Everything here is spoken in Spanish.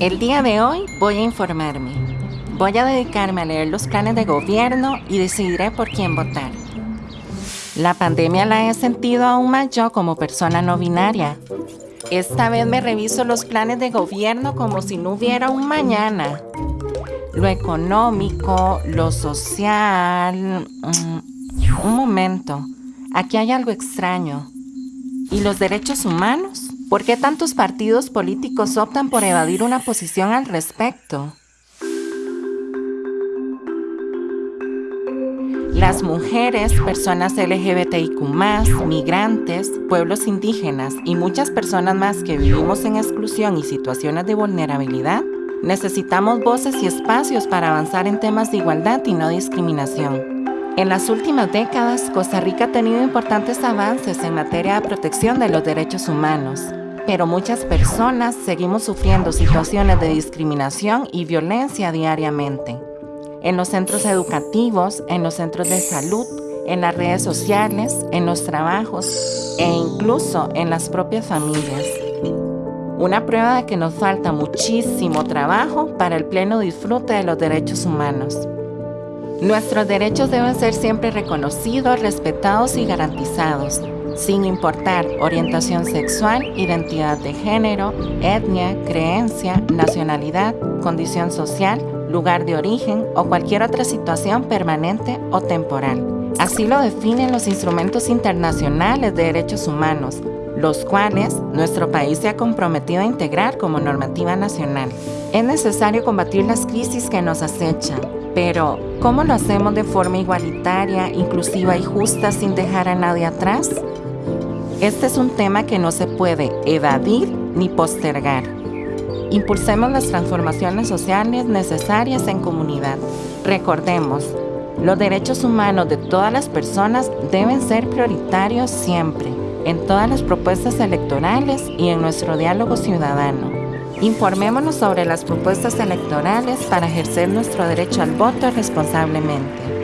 El día de hoy voy a informarme. Voy a dedicarme a leer los planes de gobierno y decidiré por quién votar. La pandemia la he sentido aún más yo como persona no binaria. Esta vez me reviso los planes de gobierno como si no hubiera un mañana. Lo económico, lo social... Mm, un momento, aquí hay algo extraño. ¿Y los derechos humanos? ¿Por qué tantos partidos políticos optan por evadir una posición al respecto? Las mujeres, personas LGBTIQ, migrantes, pueblos indígenas y muchas personas más que vivimos en exclusión y situaciones de vulnerabilidad, necesitamos voces y espacios para avanzar en temas de igualdad y no discriminación. En las últimas décadas, Costa Rica ha tenido importantes avances en materia de protección de los derechos humanos, pero muchas personas seguimos sufriendo situaciones de discriminación y violencia diariamente en los centros educativos, en los centros de salud, en las redes sociales, en los trabajos e incluso en las propias familias. Una prueba de que nos falta muchísimo trabajo para el pleno disfrute de los derechos humanos. Nuestros derechos deben ser siempre reconocidos, respetados y garantizados, sin importar orientación sexual, identidad de género, etnia, creencia, nacionalidad, condición social lugar de origen o cualquier otra situación permanente o temporal. Así lo definen los instrumentos internacionales de derechos humanos, los cuales nuestro país se ha comprometido a integrar como normativa nacional. Es necesario combatir las crisis que nos acechan, pero ¿cómo lo hacemos de forma igualitaria, inclusiva y justa sin dejar a nadie atrás? Este es un tema que no se puede evadir ni postergar. Impulsemos las transformaciones sociales necesarias en comunidad. Recordemos, los derechos humanos de todas las personas deben ser prioritarios siempre, en todas las propuestas electorales y en nuestro diálogo ciudadano. Informémonos sobre las propuestas electorales para ejercer nuestro derecho al voto responsablemente.